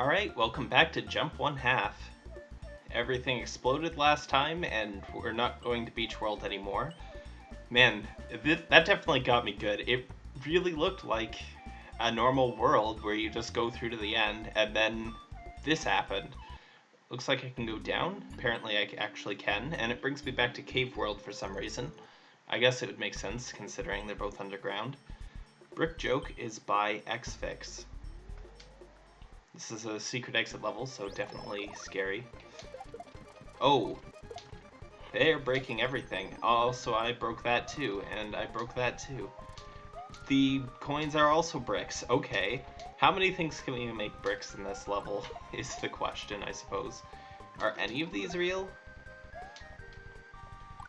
Alright, welcome back to Jump One Half. Everything exploded last time, and we're not going to Beach World anymore. Man, th that definitely got me good. It really looked like a normal world where you just go through to the end, and then this happened. Looks like I can go down. Apparently I actually can, and it brings me back to Cave World for some reason. I guess it would make sense, considering they're both underground. Brick Joke is by Xfix. This is a secret exit level, so definitely scary. Oh! They're breaking everything. Also, I broke that too, and I broke that too. The coins are also bricks. Okay. How many things can we make bricks in this level, is the question, I suppose. Are any of these real?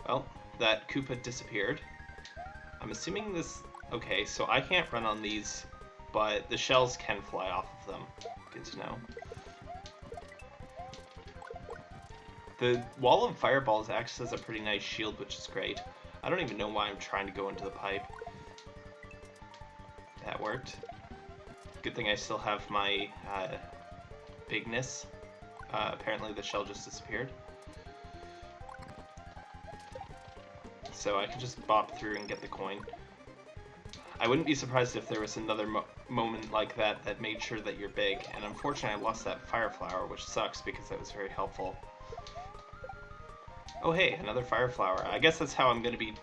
Well, that Koopa disappeared. I'm assuming this... Okay, so I can't run on these, but the shells can fly off of them. Good to know. The wall of fireballs acts as a pretty nice shield, which is great. I don't even know why I'm trying to go into the pipe. That worked. Good thing I still have my uh, bigness. Uh, apparently the shell just disappeared. So I can just bop through and get the coin. I wouldn't be surprised if there was another mo moment like that that made sure that you're big, and unfortunately I lost that fire flower, which sucks because that was very helpful. Oh hey, another fire flower. I guess that's how I'm going to be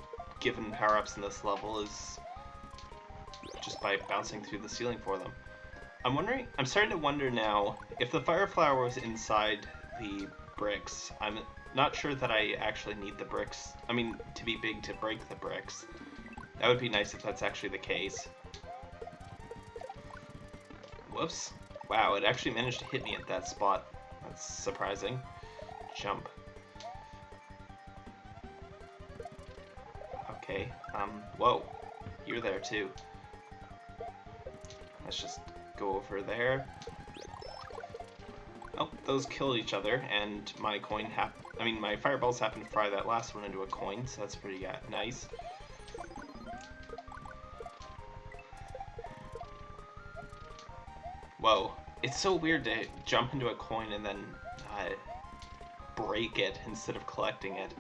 given power-ups in this level, is just by bouncing through the ceiling for them. I'm wondering, I'm starting to wonder now, if the fire flower was inside the bricks, I'm not sure that I actually need the bricks, I mean, to be big to break the bricks. That would be nice if that's actually the case. Whoops. Wow, it actually managed to hit me at that spot. That's surprising. Jump. Okay, um, whoa. You're there too. Let's just go over there. Oh, those kill each other, and my coin hap- I mean, my fireballs happen to fry that last one into a coin, so that's pretty uh, nice. Whoa. It's so weird to jump into a coin and then uh, break it instead of collecting it.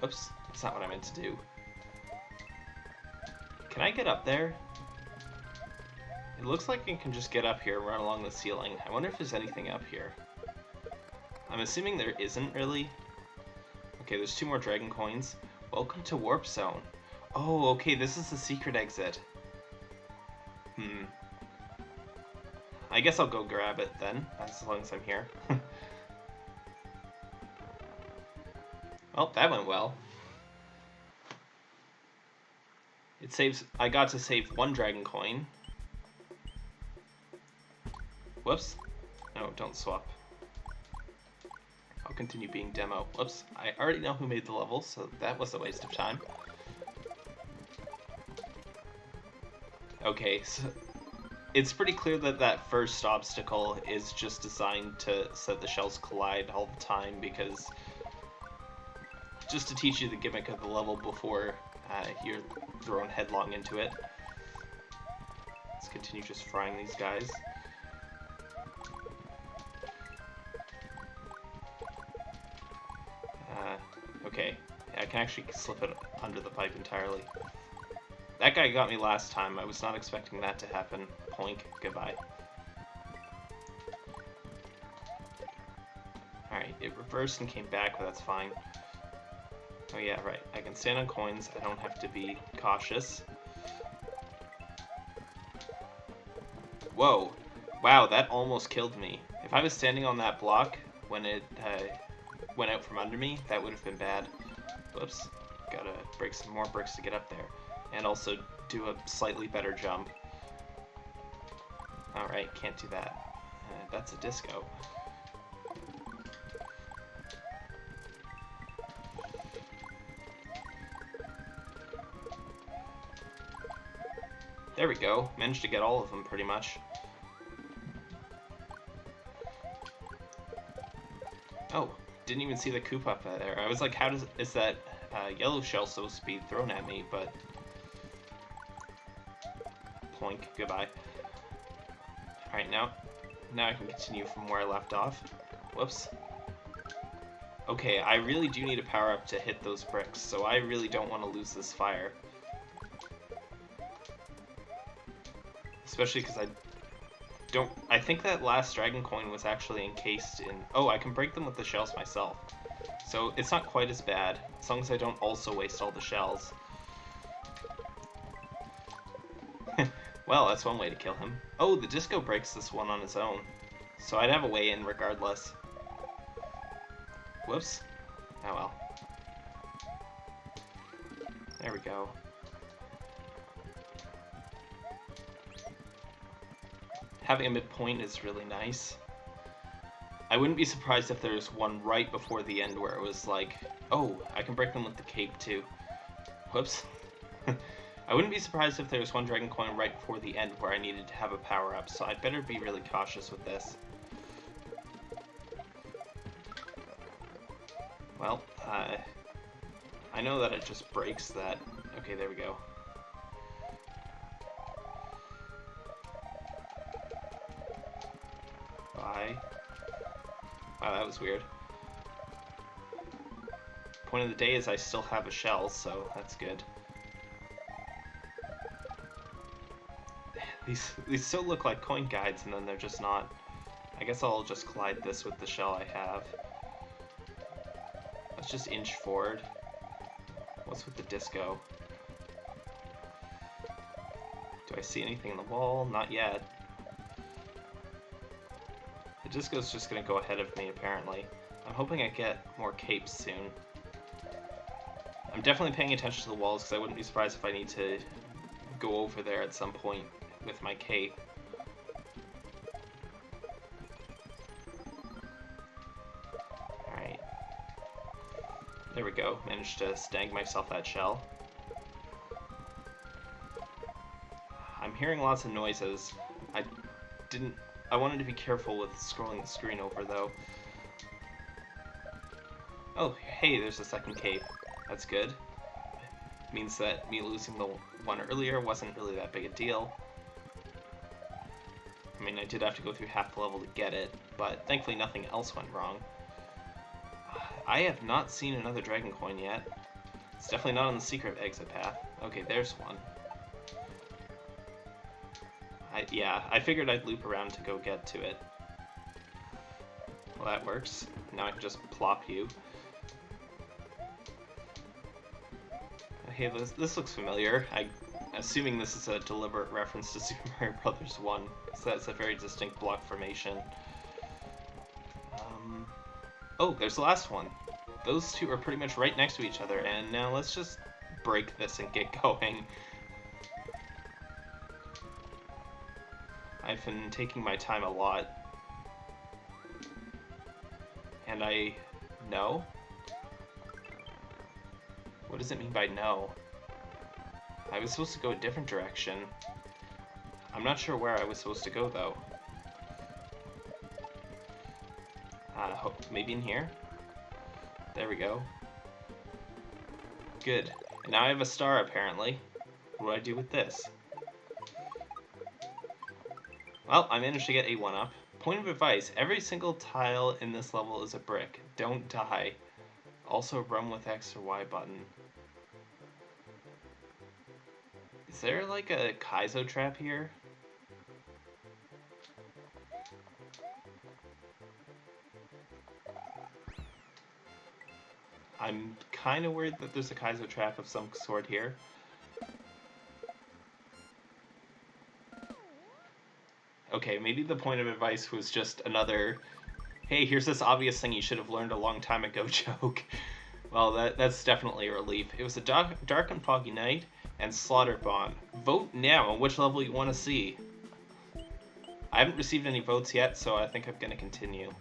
Whoops. That's not what I meant to do. Can I get up there? It looks like I can just get up here and run along the ceiling. I wonder if there's anything up here. I'm assuming there isn't really. Okay, there's two more dragon coins. Welcome to Warp Zone. Oh, okay, this is the secret exit. Hmm. I guess I'll go grab it then, as long as I'm here. well, that went well. It saves, I got to save one dragon coin. Whoops. No, don't swap. I'll continue being demo. Whoops, I already know who made the level, so that was a waste of time. Okay, so it's pretty clear that that first obstacle is just designed to set the shells collide all the time because just to teach you the gimmick of the level before uh, you're thrown headlong into it. Let's continue just frying these guys. Uh, okay, I can actually slip it under the pipe entirely. That guy got me last time. I was not expecting that to happen. Poink. Goodbye. Alright, it reversed and came back, but that's fine. Oh yeah, right. I can stand on coins. I don't have to be cautious. Whoa. Wow, that almost killed me. If I was standing on that block when it uh, went out from under me, that would have been bad. Whoops. Gotta break some more bricks to get up there and also do a slightly better jump. Alright, can't do that. Uh, that's a disco. There we go. Managed to get all of them, pretty much. Oh, didn't even see the Koopa there. I was like, how does is that uh, yellow shell supposed to be thrown at me? But Ploink, goodbye. Alright, now, now I can continue from where I left off. Whoops. Okay, I really do need a power-up to hit those bricks, so I really don't want to lose this fire. Especially because I don't... I think that last dragon coin was actually encased in... Oh, I can break them with the shells myself. So it's not quite as bad, as long as I don't also waste all the shells. Well, that's one way to kill him. Oh, the disco breaks this one on its own. So I'd have a way in regardless. Whoops. Oh well. There we go. Having a midpoint is really nice. I wouldn't be surprised if there's one right before the end where it was like, oh, I can break them with the cape too. Whoops. I wouldn't be surprised if there was one Dragon Coin right before the end where I needed to have a power-up, so I'd better be really cautious with this. Well, uh, I know that it just breaks that. Okay, there we go. Bye. Wow, that was weird. Point of the day is I still have a shell, so that's good. These, these still look like coin guides, and then they're just not. I guess I'll just collide this with the shell I have. Let's just inch forward. What's with the disco? Do I see anything in the wall? Not yet. The disco's just gonna go ahead of me, apparently. I'm hoping I get more capes soon. I'm definitely paying attention to the walls, because I wouldn't be surprised if I need to go over there at some point with my cape. Alright. There we go. Managed to stang myself that shell. I'm hearing lots of noises. I didn't... I wanted to be careful with scrolling the screen over, though. Oh, hey, there's a second cape. That's good. Means that me losing the one earlier wasn't really that big a deal. I mean, I did have to go through half the level to get it, but thankfully nothing else went wrong. I have not seen another Dragon Coin yet. It's definitely not on the secret exit path. Okay, there's one. I, yeah, I figured I'd loop around to go get to it. Well, that works. Now I can just plop you. Hey, this, this looks familiar. I assuming this is a deliberate reference to Super Mario Brothers 1, so that's a very distinct block formation. Um, oh, there's the last one. Those two are pretty much right next to each other, and now let's just break this and get going. I've been taking my time a lot. And I know? What does it mean by no? I was supposed to go a different direction. I'm not sure where I was supposed to go, though. Uh, maybe in here? There we go. Good. And now I have a star, apparently. What do I do with this? Well, I managed to get a 1-up. Point of advice, every single tile in this level is a brick. Don't die. Also run with X or Y button. Is there like a Kaizo trap here? I'm kind of worried that there's a Kaizo trap of some sort here. Okay, maybe the point of advice was just another, hey, here's this obvious thing you should have learned a long time ago joke. well, that, that's definitely a relief. It was a dark, dark and foggy night, and Slaughterbond. Vote now on which level you want to see. I haven't received any votes yet, so I think I'm going to continue.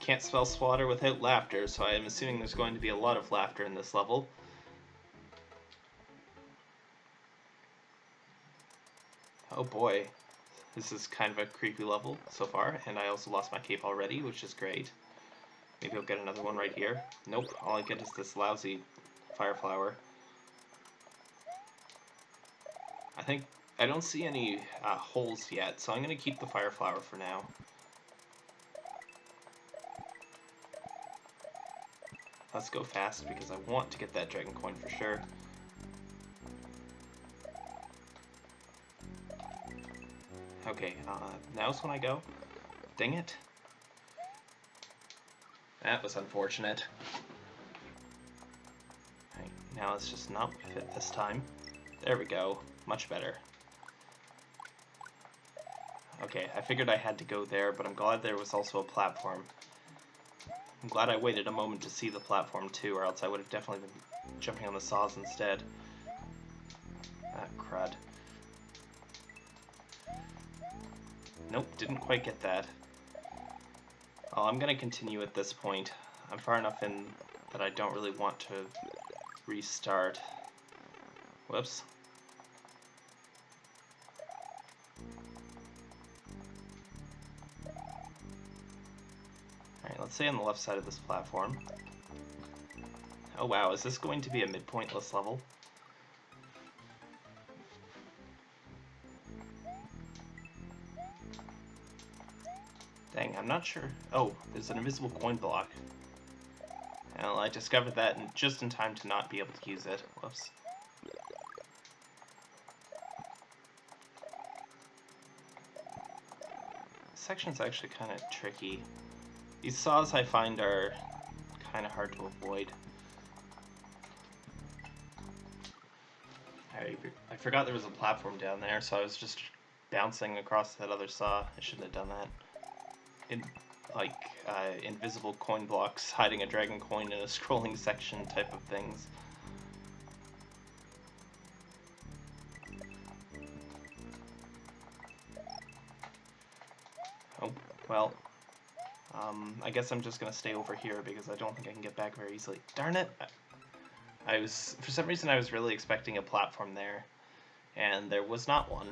Can't spell slaughter without laughter, so I'm assuming there's going to be a lot of laughter in this level. Oh boy, this is kind of a creepy level so far, and I also lost my cape already, which is great. Maybe I'll get another one right here. Nope, all I get is this lousy fire flower. I think I don't see any uh, holes yet, so I'm going to keep the fire flower for now. Let's go fast because I want to get that dragon coin for sure. Okay, uh, now's when I go. Dang it. That was unfortunate. Right, now let's just not fit this time. There we go. Much better. Okay, I figured I had to go there, but I'm glad there was also a platform. I'm glad I waited a moment to see the platform too, or else I would have definitely been jumping on the saws instead. Ah, crud. Nope, didn't quite get that. Oh, I'm gonna continue at this point. I'm far enough in that I don't really want to restart. Whoops. Let's say on the left side of this platform. Oh wow, is this going to be a midpointless level? Dang, I'm not sure. Oh, there's an invisible coin block. Well, I discovered that just in time to not be able to use it. Whoops. This section's actually kind of tricky. These saws I find are kind of hard to avoid. I, forgot there was a platform down there, so I was just bouncing across that other saw. I shouldn't have done that in, like uh, invisible coin blocks hiding a dragon coin in a scrolling section type of things. I guess I'm just gonna stay over here because I don't think I can get back very easily. Darn it! I was, for some reason I was really expecting a platform there, and there was not one.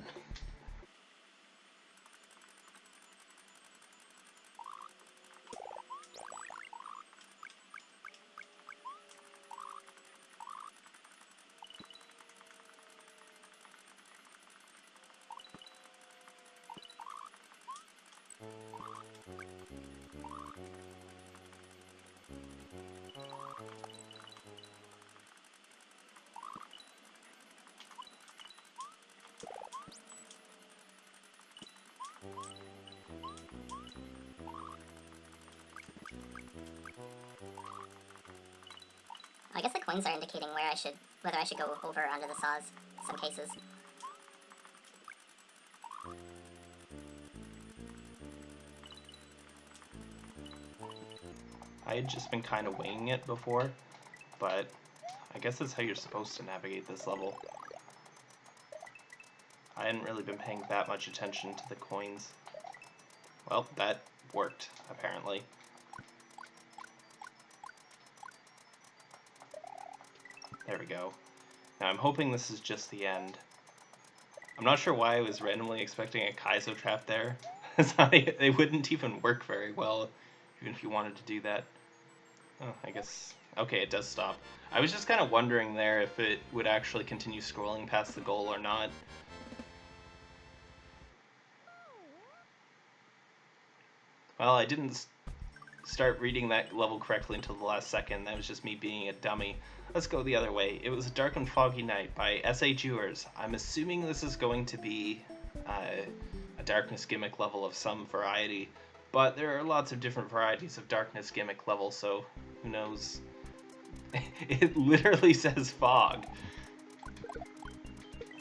I guess the coins are indicating where I should, whether I should go over or under the saws, in some cases. I had just been kind of winging it before, but I guess that's how you're supposed to navigate this level. I hadn't really been paying that much attention to the coins. Well, that worked, apparently. Go. Now I'm hoping this is just the end. I'm not sure why I was randomly expecting a Kaizo trap there. they wouldn't even work very well, even if you wanted to do that. Oh, I guess... Okay, it does stop. I was just kind of wondering there if it would actually continue scrolling past the goal or not. Well, I didn't start reading that level correctly until the last second. That was just me being a dummy. Let's go the other way. It was a Dark and Foggy Night by S.A. Jewers. I'm assuming this is going to be uh, a darkness gimmick level of some variety, but there are lots of different varieties of darkness gimmick level, so who knows. it literally says fog.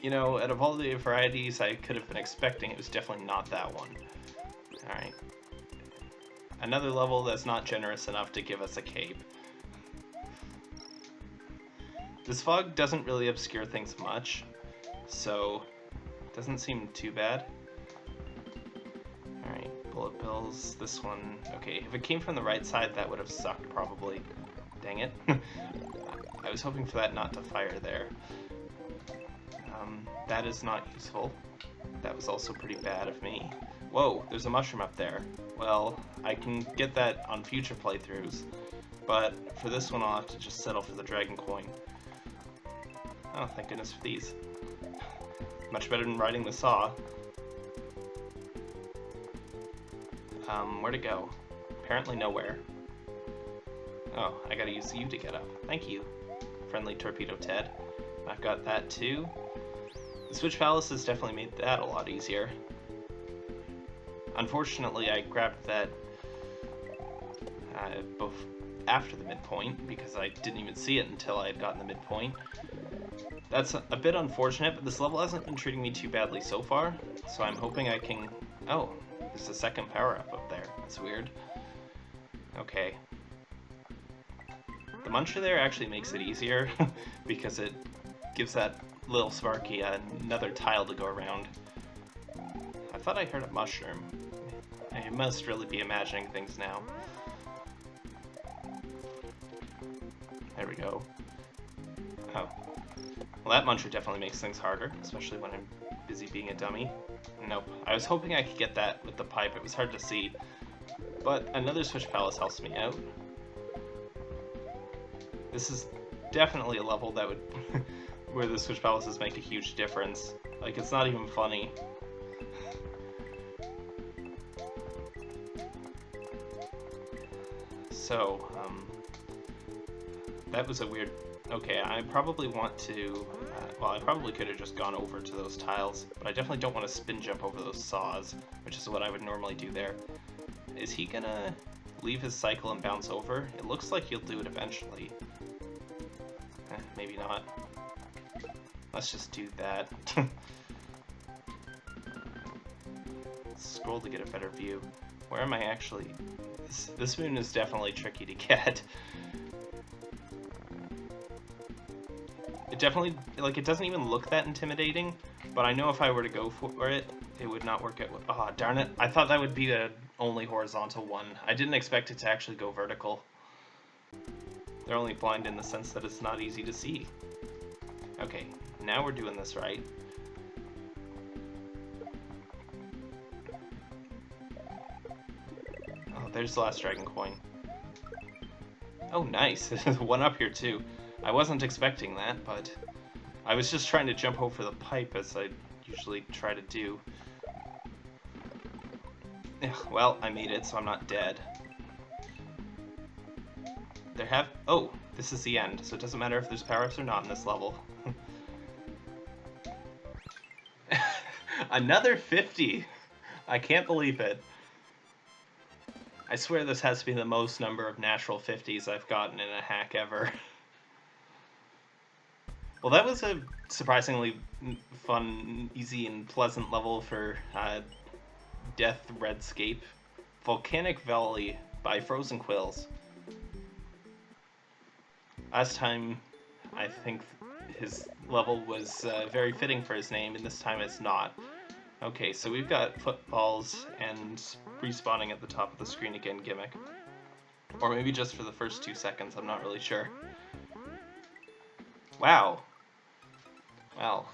You know, out of all the varieties I could have been expecting, it was definitely not that one. Alright. Another level that's not generous enough to give us a cape. This fog doesn't really obscure things much, so doesn't seem too bad. Alright, bullet bills, this one, okay, if it came from the right side that would have sucked probably. Dang it. I was hoping for that not to fire there. Um, that is not useful. That was also pretty bad of me. Whoa, there's a mushroom up there. Well, I can get that on future playthroughs, but for this one I'll have to just settle for the dragon coin. Oh, thank goodness for these. Much better than riding the saw. Um, where to go? Apparently nowhere. Oh, I gotta use you to get up. Thank you, friendly Torpedo Ted. I've got that too. The Switch Palace has definitely made that a lot easier. Unfortunately, I grabbed that uh, after the midpoint because I didn't even see it until I had gotten the midpoint. That's a bit unfortunate, but this level hasn't been treating me too badly so far, so I'm hoping I can... Oh, there's a second power-up up there. That's weird. Okay. The Muncher there actually makes it easier, because it gives that little Sparky another tile to go around. I thought I heard a mushroom. I must really be imagining things now. There we go. Oh. Well, that Muncher definitely makes things harder, especially when I'm busy being a dummy. Nope. I was hoping I could get that with the pipe. It was hard to see. But another Switch Palace helps me out. This is definitely a level that would... where the Switch Palaces make a huge difference. Like, it's not even funny. So, um, that was a weird... Okay, I probably want to... Uh, well, I probably could have just gone over to those tiles, but I definitely don't want to spin jump over those saws, which is what I would normally do there. Is he gonna leave his cycle and bounce over? It looks like he'll do it eventually. Eh, maybe not. Let's just do that. Scroll to get a better view. Where am I actually? This, this moon is definitely tricky to get. It definitely, like, it doesn't even look that intimidating, but I know if I were to go for it, it would not work out. Oh, darn it. I thought that would be the only horizontal one. I didn't expect it to actually go vertical. They're only blind in the sense that it's not easy to see. Okay, now we're doing this right. There's the last dragon coin. Oh, nice. One up here, too. I wasn't expecting that, but I was just trying to jump over the pipe as I usually try to do. Well, I made it, so I'm not dead. There have... Oh, this is the end, so it doesn't matter if there's power-ups or not in this level. Another 50! I can't believe it. I swear this has to be the most number of natural 50s I've gotten in a hack ever. well, that was a surprisingly fun, easy, and pleasant level for uh, Death Redscape. Volcanic Valley by Frozen Quills. Last time, I think his level was uh, very fitting for his name, and this time it's not. Okay, so we've got footballs and respawning at the top of the screen again gimmick. Or maybe just for the first two seconds, I'm not really sure. Wow. Well,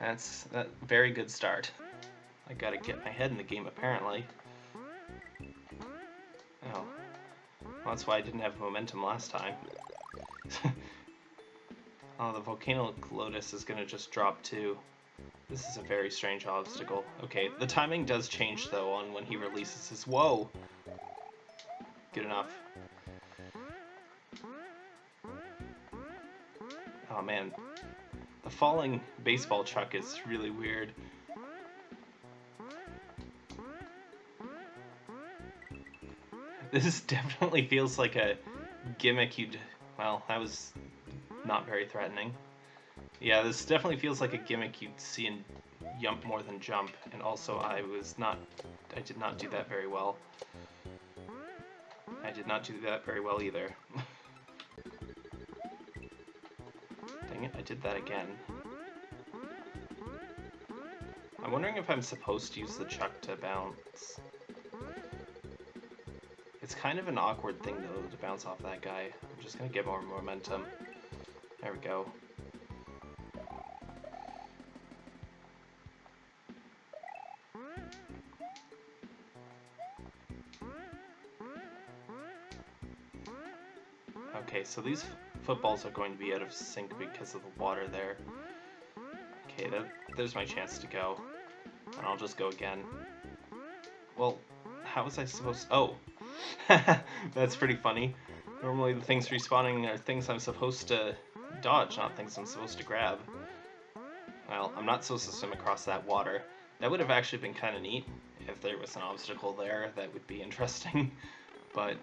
that's a very good start. I gotta get my head in the game, apparently. Oh. Well, that's why I didn't have momentum last time. oh, the Volcano Lotus is gonna just drop too. This is a very strange obstacle. Okay, the timing does change, though, on when he releases his... Whoa! Good enough. Oh, man. The falling baseball chuck is really weird. This definitely feels like a gimmick you'd... Well, that was not very threatening. Yeah, this definitely feels like a gimmick you'd see in Yump More Than Jump, and also I was not, I did not do that very well. I did not do that very well either. Dang it, I did that again. I'm wondering if I'm supposed to use the chuck to bounce. It's kind of an awkward thing, though, to bounce off that guy. I'm just gonna get more momentum. There we go. So these footballs are going to be out of sync because of the water there. Okay, that, there's my chance to go. And I'll just go again. Well, how was I supposed Oh! That's pretty funny. Normally the things respawning are things I'm supposed to dodge, not things I'm supposed to grab. Well, I'm not supposed to swim across that water. That would have actually been kind of neat if there was an obstacle there. That would be interesting. but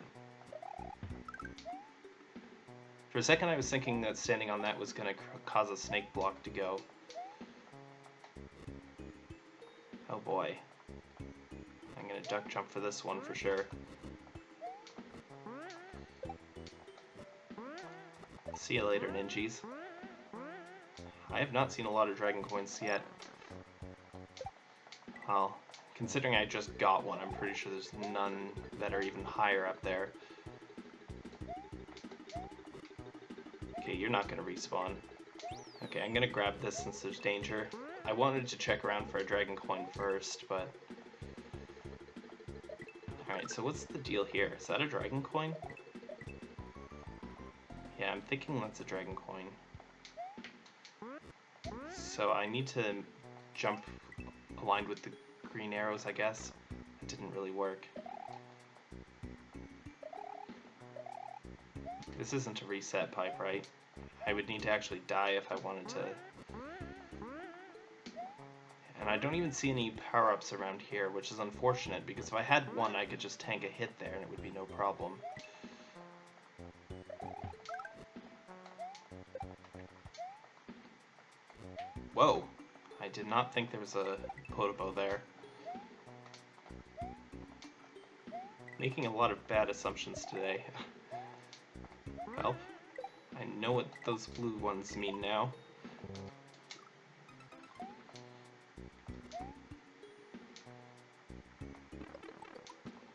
for a second I was thinking that standing on that was going to cause a snake block to go. Oh boy. I'm going to duck jump for this one for sure. See you later, ninjas. I have not seen a lot of dragon coins yet. Well, considering I just got one, I'm pretty sure there's none that are even higher up there. You're not to respawn. Okay, I'm to grab this since there's danger. I wanted to check around for a dragon coin first, but... Alright, so what's the deal here? Is that a dragon coin? Yeah, I'm thinking that's a dragon coin. So I need to jump aligned with the green arrows, I guess. It didn't really work. This isn't a reset pipe, right? I would need to actually die if I wanted to. And I don't even see any power-ups around here, which is unfortunate, because if I had one, I could just tank a hit there and it would be no problem. Whoa! I did not think there was a Podoboo there. Making a lot of bad assumptions today. know what those blue ones mean now.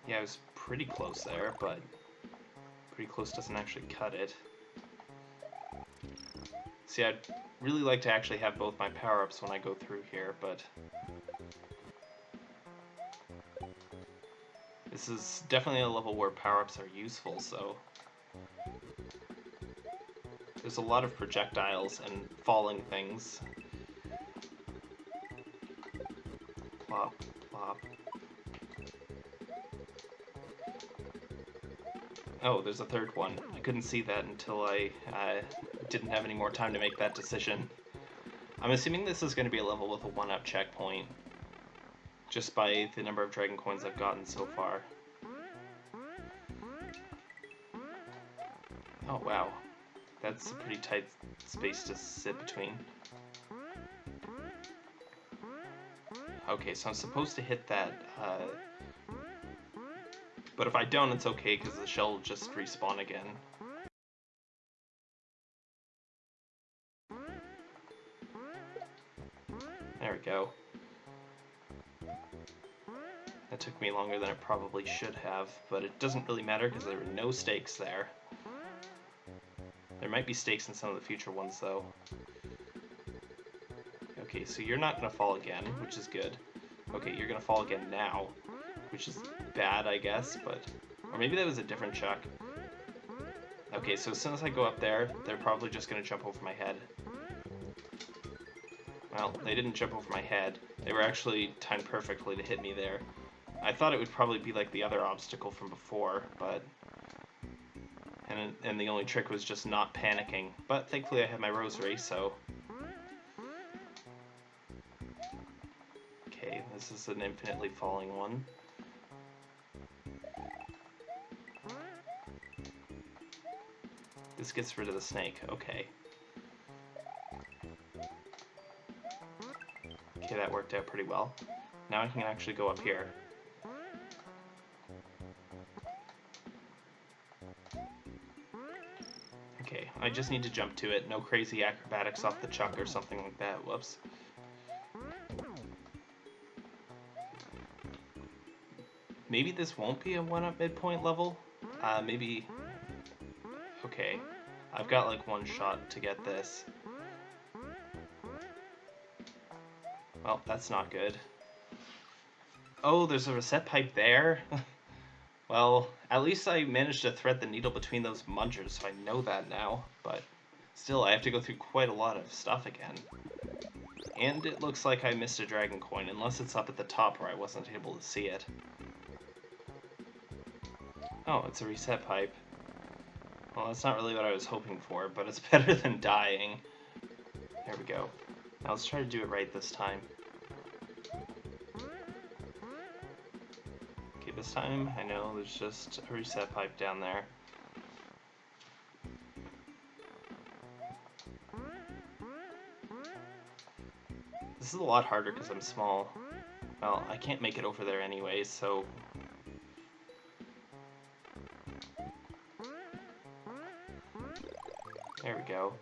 Yeah, I was pretty close there, but pretty close doesn't actually cut it. See, I'd really like to actually have both my power-ups when I go through here, but... This is definitely a level where power-ups are useful, so... There's a lot of projectiles and falling things. Plop, plop. Oh, there's a third one. I couldn't see that until I uh, didn't have any more time to make that decision. I'm assuming this is going to be a level with a 1-up checkpoint, just by the number of Dragon Coins I've gotten so far. Oh wow, that's a pretty tight space to sit between. Okay, so I'm supposed to hit that, uh, but if I don't, it's okay, because the shell will just respawn again. There we go. That took me longer than it probably should have, but it doesn't really matter because there were no stakes there. There might be stakes in some of the future ones, though. Okay, so you're not going to fall again, which is good. Okay, you're going to fall again now, which is bad, I guess, but... Or maybe that was a different chuck. Okay, so as soon as I go up there, they're probably just going to jump over my head. Well, they didn't jump over my head. They were actually timed perfectly to hit me there. I thought it would probably be like the other obstacle from before, but... And, and the only trick was just not panicking. But thankfully I had my rosary, so... Okay, this is an infinitely falling one. This gets rid of the snake, okay. Okay, that worked out pretty well. Now I can actually go up here. Okay, I just need to jump to it. No crazy acrobatics off the chuck or something like that. Whoops. Maybe this won't be a one-up midpoint level? Uh, maybe... Okay. I've got like one shot to get this. Well, that's not good. Oh, there's a reset pipe there? well, at least I managed to thread the needle between those munchers, so I know that now. But still, I have to go through quite a lot of stuff again. And it looks like I missed a dragon coin, unless it's up at the top where I wasn't able to see it. Oh, it's a reset pipe. Well, that's not really what I was hoping for, but it's better than dying. There we go. Now let's try to do it right this time. This time I know there's just a reset pipe down there. This is a lot harder because I'm small. Well, I can't make it over there anyways, so... There we go.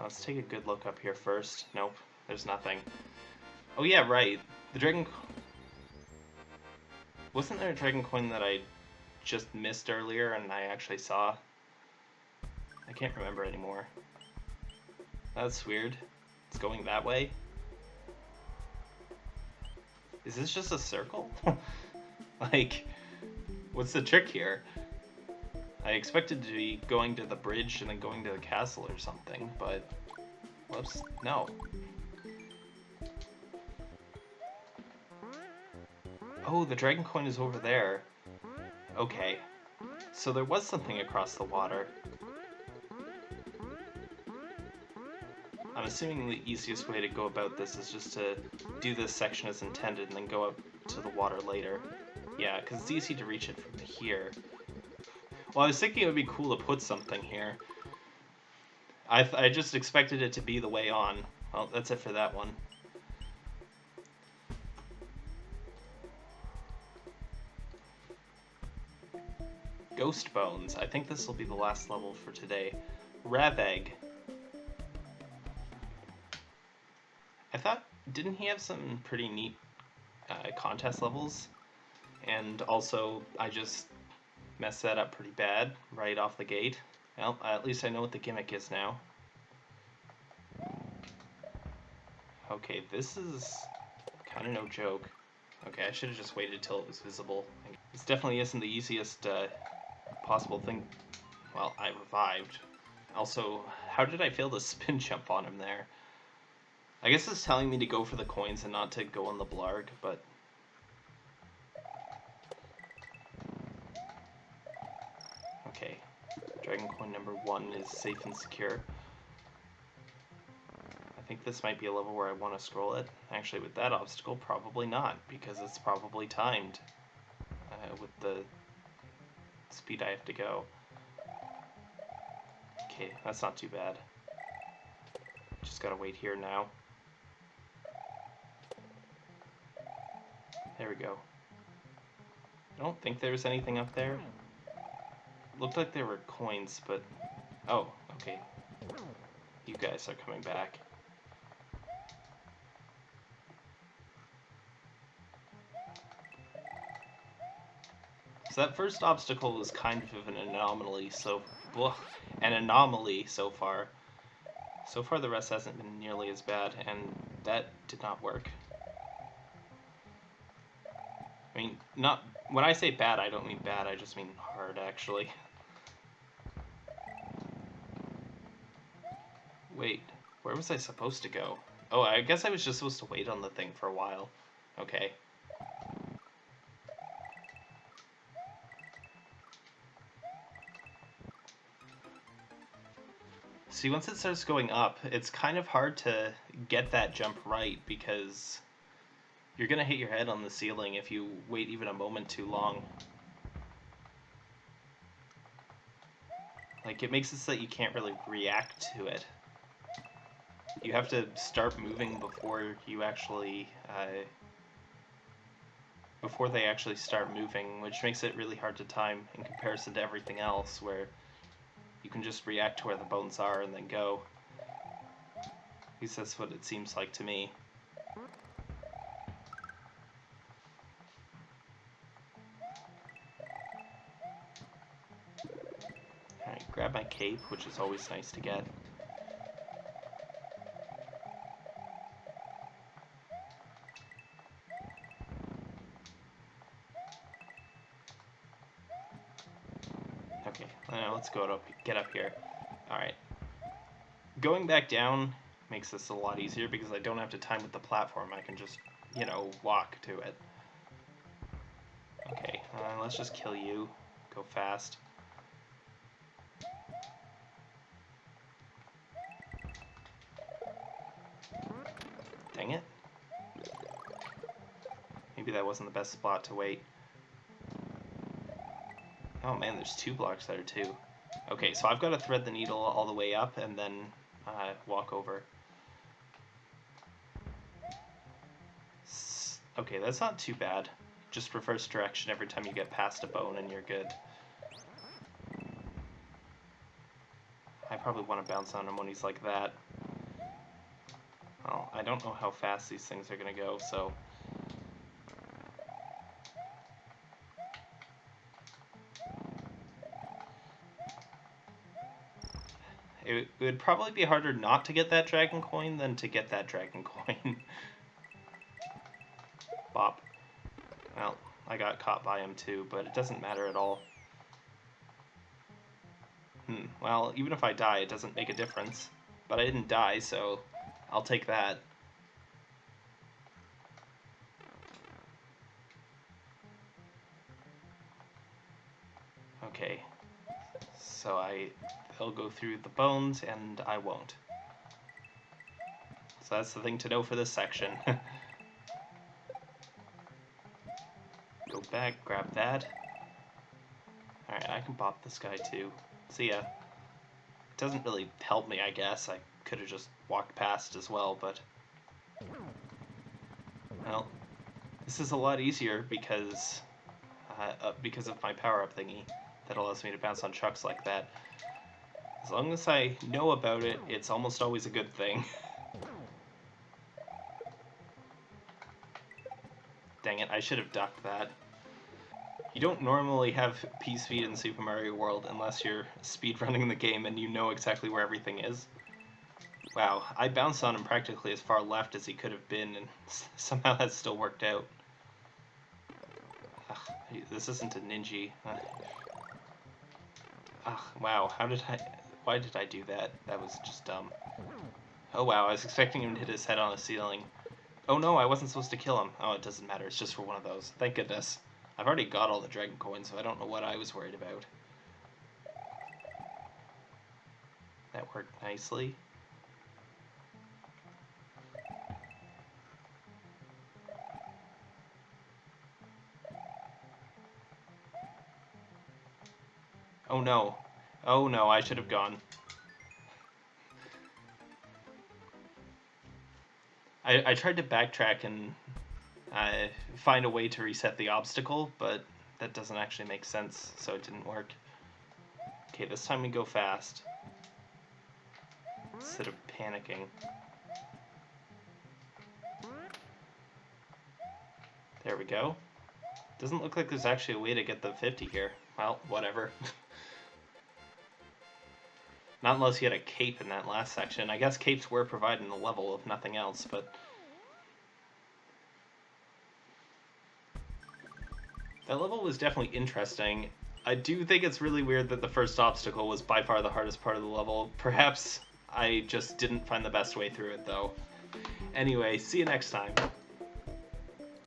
let's take a good look up here first. Nope, there's nothing. Oh yeah, right. The dragon... Wasn't there a dragon coin that I just missed earlier and I actually saw? I can't remember anymore. That's weird. It's going that way? Is this just a circle? like, what's the trick here? I expected to be going to the bridge and then going to the castle or something, but... Whoops, no. Oh, the dragon coin is over there. Okay. So there was something across the water. I'm assuming the easiest way to go about this is just to do this section as intended and then go up to the water later. Yeah, because it's easy to reach it from here. Well, I was thinking it would be cool to put something here. I, I just expected it to be the way on. Well, that's it for that one. Ghost Bones. I think this will be the last level for today. Raveg. I thought, didn't he have some pretty neat uh, contest levels? And also, I just messed that up pretty bad right off the gate. Well, at least I know what the gimmick is now. Okay, this is kind of no joke. Okay, I should have just waited till it was visible. This definitely isn't the easiest uh, possible thing. Well, I revived. Also, how did I fail to spin jump on him there? I guess it's telling me to go for the coins and not to go on the blarg, but... Okay, Dragon Coin number one is safe and secure. I think this might be a level where I want to scroll it. Actually, with that obstacle, probably not, because it's probably timed uh, with the speed I have to go. Okay, that's not too bad. Just gotta wait here now. There we go. I don't think there's anything up there. Looked like there were coins, but... Oh, okay. You guys are coming back. That first obstacle was kind of an anomaly, so... Ugh, an anomaly so far. So far the rest hasn't been nearly as bad, and that did not work. I mean, not when I say bad, I don't mean bad. I just mean hard, actually. Wait, where was I supposed to go? Oh, I guess I was just supposed to wait on the thing for a while. Okay. See, once it starts going up, it's kind of hard to get that jump right because you're gonna hit your head on the ceiling if you wait even a moment too long. Like, it makes it so that you can't really react to it. You have to start moving before you actually, uh, before they actually start moving, which makes it really hard to time in comparison to everything else, where you can just react to where the bones are and then go. At least that's what it seems like to me. Alright, grab my cape, which is always nice to get. Let's go up, get up here. Alright. Going back down makes this a lot easier because I don't have to time with the platform. I can just, you know, walk to it. Okay, uh, let's just kill you. Go fast. Dang it. Maybe that wasn't the best spot to wait. Oh man, there's two blocks there too. Okay, so I've got to thread the needle all the way up and then uh, walk over. Okay, that's not too bad. Just reverse direction every time you get past a bone and you're good. I probably want to bounce on him when he's like that. Well, I don't know how fast these things are going to go, so... It, would probably be harder not to get that dragon coin than to get that dragon coin. Bop. Well, I got caught by him too, but it doesn't matter at all. Hmm, well, even if I die, it doesn't make a difference. But I didn't die, so I'll take that. So they'll go through the bones and I won't. So that's the thing to know for this section. go back, grab that. Alright, I can pop this guy too. See ya. It doesn't really help me, I guess. I could have just walked past as well, but... Well, this is a lot easier because uh, uh, because of my power-up thingy that allows me to bounce on trucks like that. As long as I know about it, it's almost always a good thing. Dang it, I should have ducked that. You don't normally have P-Speed in Super Mario World unless you're speedrunning the game and you know exactly where everything is. Wow, I bounced on him practically as far left as he could have been, and somehow that still worked out. Ugh, this isn't a ninja. Ugh, wow, how did I... Why did I do that? That was just dumb. Oh wow, I was expecting him to hit his head on the ceiling. Oh no, I wasn't supposed to kill him. Oh, it doesn't matter, it's just for one of those. Thank goodness. I've already got all the dragon coins, so I don't know what I was worried about. That worked nicely. Oh no. Oh no, I should have gone. I, I tried to backtrack and uh, find a way to reset the obstacle, but that doesn't actually make sense, so it didn't work. Okay, this time we go fast. Instead of panicking. There we go. Doesn't look like there's actually a way to get the 50 here. Well, whatever. Not unless you had a cape in that last section. I guess capes were providing the level, if nothing else, but... That level was definitely interesting. I do think it's really weird that the first obstacle was by far the hardest part of the level. Perhaps I just didn't find the best way through it, though. Anyway, see you next time.